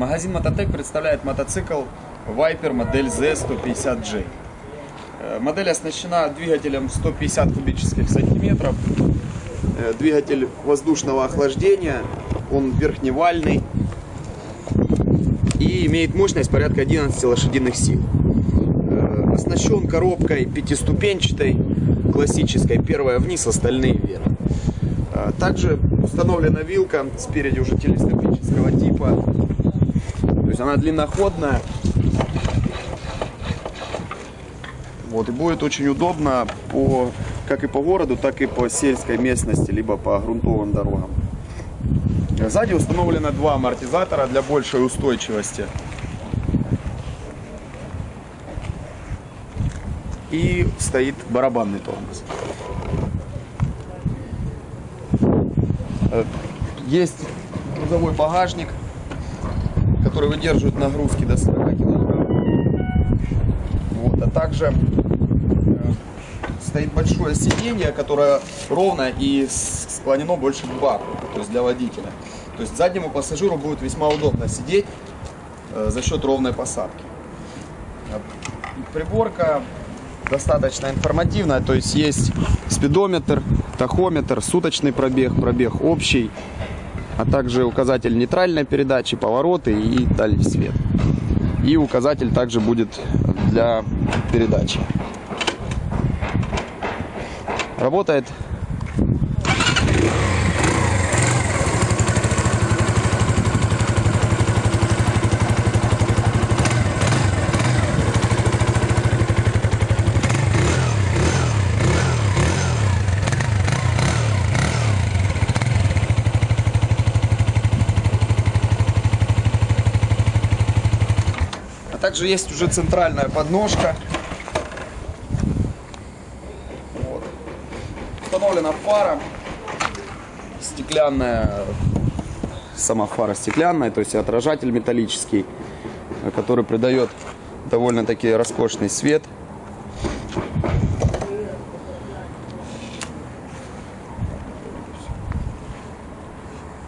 Магазин Мототек представляет мотоцикл Viper модель Z150J. Э, Модель оснащена двигателем 150 кубических сантиметров. Э, Двигатель воздушного охлаждения, он верхневальный и имеет мощность порядка 11 лошадиных сил. Э, Оснащен коробкой пятиступенчатой, классической, первая вниз, остальные вверх. Также установлена вилка спереди уже телескопического типа. Есть она длинноходная. Вот, и будет очень удобно по, как и по городу, так и по сельской местности, либо по грунтовым дорогам. Сзади установлено два амортизатора для большей устойчивости. И стоит барабанный тормоз. Э, Есть грузовой багажник, который выдерживает нагрузки до 40 килограмм. Вот, а также э, стоит большое сиденье, которое ровно и склонено больше к баку, то есть для водителя. То есть заднему пассажиру будет весьма удобно сидеть э, за счет ровной посадки. Приборка достаточно информативная, то есть есть спидометр, тахометр, суточный пробег, пробег общий, а также указатель нейтральной передачи, повороты и дальний свет. И указатель также будет для передачи. Работает также есть уже центральная подножка. Вот. Установлена фара. Стеклянная. Сама фара стеклянная, то есть отражатель металлический, который придает довольно-таки роскошный свет.